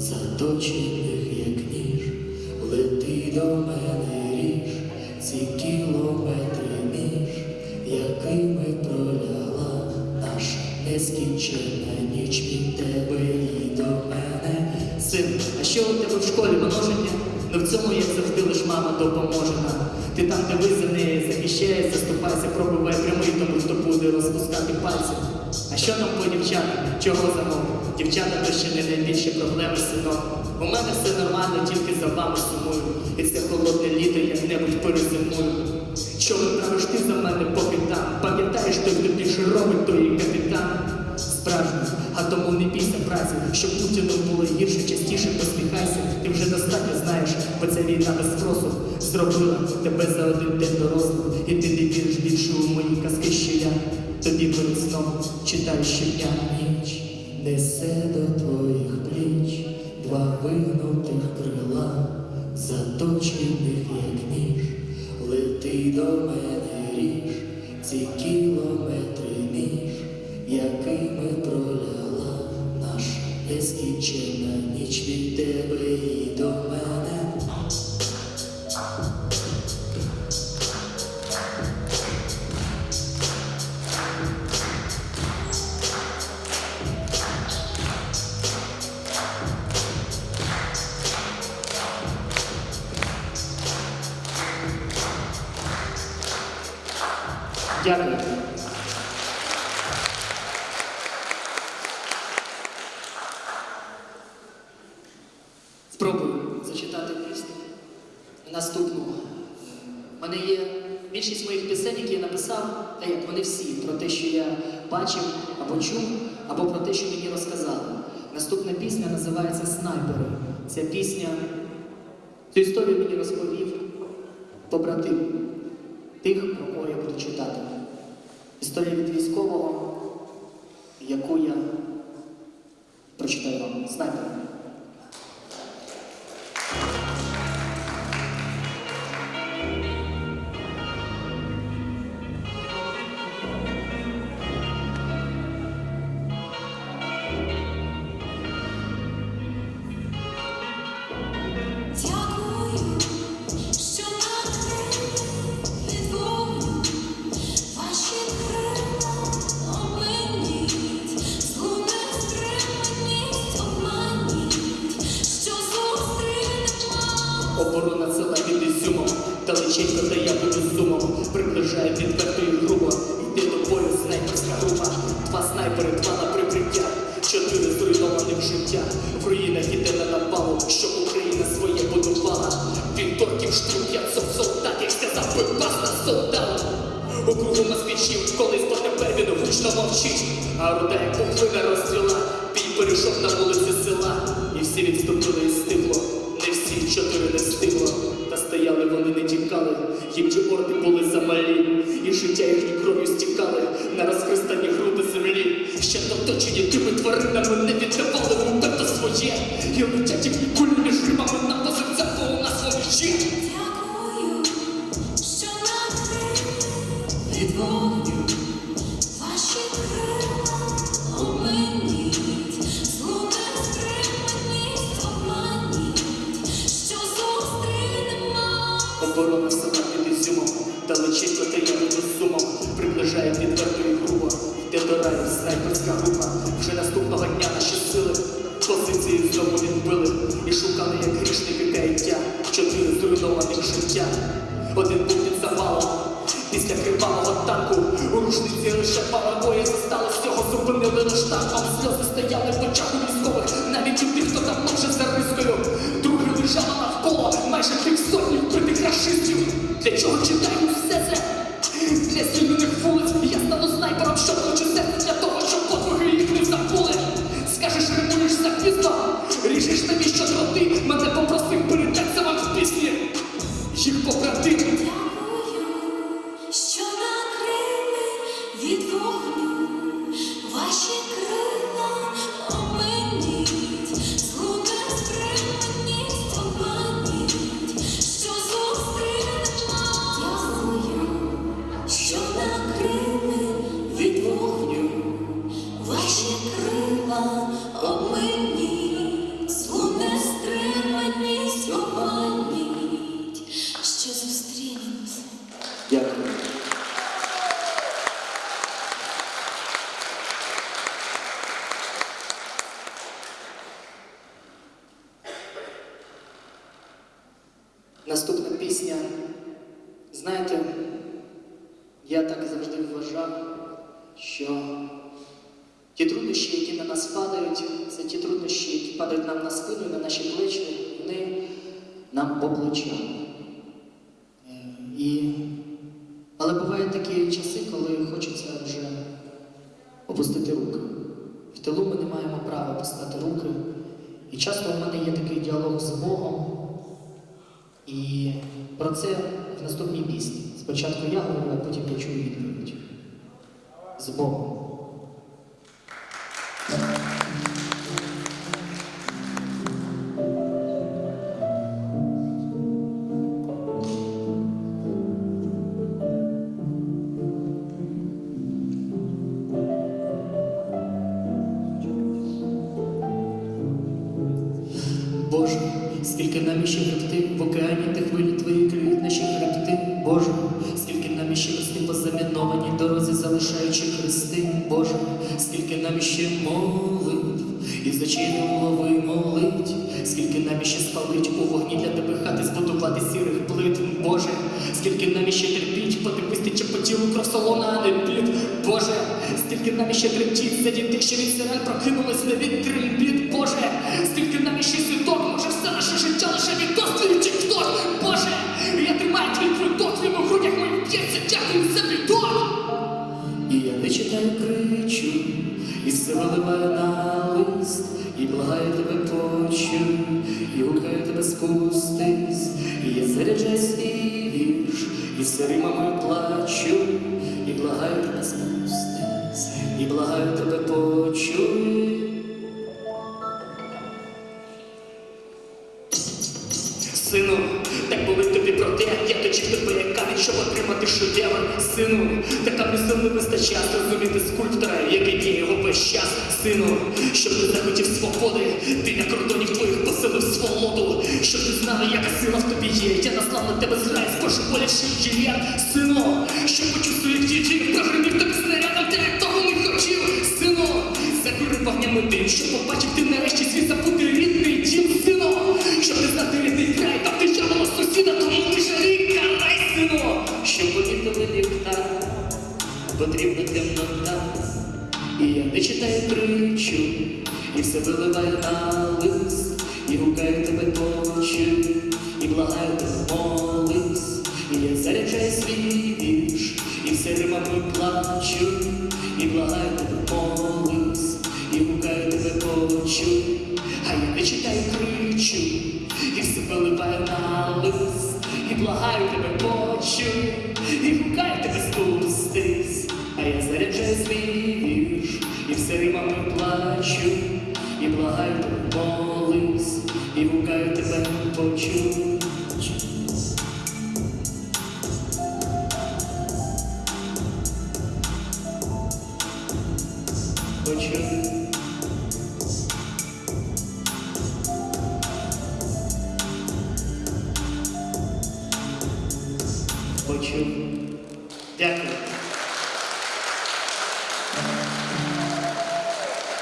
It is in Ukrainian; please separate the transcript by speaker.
Speaker 1: заточених, як ніж, лети до мене ріж, ці кілометри між, якими проляла наша нескінченна ніч від тебе і до мене. Син, а що у тебе в школі множення? Ну в цьому, як завжди, лиш мама допоможе нам. Ти там, де ви за неї захищаєш, заступайся, пробивай прямий, тому хто буде розпускати пальці. А що нам по дівчатам? Чого замовити? Дівчата то не найбільші проблеми, синок. У мене все нормально, тільки за вами сумую. І це холодне літо як-небудь перезимую. Що виправиш ти за мене поки там? Пам'ятаєш, той, хто більше робить, той і капітан. Справжній, а тому не бійся праці, щоб Путіну було гірше, частіше посміхайся. Ти вже достатньо знаєш, бо ця війна без спросу зробила тебе за один день дорослим, і ти не віриш більше у мої казки, що я тобі перед сном читаю щодня. Несе до твоїх пліч два вигнутих крила, заточених, як ніж, лети до мене ріж, ці кілометри ніж, якими проляла наша нескінчена ніч від тебе і до мене. Дякую. Спробую зачитати пісню. Наступну. У мене є більшість моїх пісень, які я написав, та як вони всі, про те, що я бачив або чув, або про те, що мені розказали. Наступна пісня називається Снайпери. Ця пісня, цю історію мені розповів побратим тих, про кого я буду читати. Історія від військового, яку я прочитаю вам. Снайпер. Оборона села під Ізюмом, далеченько та я буду сумом. Приближає відверто і грубо, йде до бою снайперська група. Два снайпери, два на прикриття, чотири зруйнованих життя. В руїнах іде на напалу, щоб Україна своє будувала. Він торків штрук, як сов солдатів, сказав би баста солдат. У кругу москвичів колись, бо тепер він гучно мовчить. А руда як пухлина розцвіла, бій перейшов на вулиці села. І всі відступили і стигло. Їм же орди були замалі, і життя їхні кров'ю стікали на розхристані груди землі. Ще оточені тими тваринами не віддавали вуперто своє, і летять їхні кулі між грибами на позицях, бо свої.
Speaker 2: Дякую, що накрили від вогню
Speaker 1: йде снайперська група. Вже наступного дня наші сили позиції знову відбили і шукали, як грішники каяття, чотири зруйнованих життя. Один був під завалом. Після кривавого танку у рушниці лише пара бої зосталось всього зупинили лиш танком. Сльози стояли в очах у військових, навіть у тих, хто давно вже за рискою. Друге лежало навколо майже півсотні вбитих рашистів. Для чого читаю все це? Римуєш за пізно, ріжеш тобі що дроти, мене попросив передати вам в пісні. Їх побратими. Пісня. Знаєте, я так завжди вважав, що ті труднощі, які на нас падають, це ті труднощі, які падають нам на спину на наші плечі, вони нам по плечам. Е, І... Але бувають такі часи, коли хочеться вже опустити руки. В тилу ми не маємо права опускати руки. І часто в мене є такий діалог з Богом. І про це в наступній пісні. Спочатку я говорю, а потім почую чую відповідь. З Богом. Скільки нам іще хребти, в океані та хвилі твої криють наші хребти. Боже, скільки нам іще рости по замінованій дорозі, залишаючи хрести. Боже, скільки нам іще молитв, і зачинив голови молить, скільки нам іще спалить у вогні для тебе хати збудувати сірих плит. Боже, скільки нам іще терпіть, поти вистаче по тілу кров солона, а не під. Боже, скільки нам іще тремтіть за дітей, що від сирен прокинулись не від трембіт. Боже, скільки нам іще світок, може все наше життя лише від досвіду чи хто. Боже, я тримаю твій квиток, твій у грудях моїх б'ється, дякую за бідок. І я не читаю кричу, і все виливаю на лист, і благаю тебе почуй, і гукаю тебе спустись, і я заряджаю свій вірш, і все Сину, так болить тобі про те, я точив тебе як камінь, щоб отримати шедевр. Сину, така сил не вистачає зрозуміти скульптора, який діє його весь час. Сину, щоб ти захотів свободи, ти на кордонів твоїх поселив свободу. Щоб ти знала, яка сила в тобі є. Я наслав на тебе зграй з божеволячий жилет. Сину, щоб почув своїх дітей, прогримів тобі снарядом, ти як того не хотів. Сину, закурив вогнями дим, щоб побачив ти нарешті свій забутий щоб помітили ліхтар, потрібна темнота, і я не читаю кричу, і все виливаю на лист, і гукаю тебе почуй, і благаю тебе молись, і я заряджаю свій вірш, і все римами плачу, і благаю тебе молись, і гукаю тебе почуй, а я не читаю кричу, і все виливаю на лист, і благаю тебе почуй, і гукаю тебе спустись, а я заряджаю свій вірш, і все римами плачу, і благаю тебе молись, і гукаю тебе почуй. Почуй. Дякую.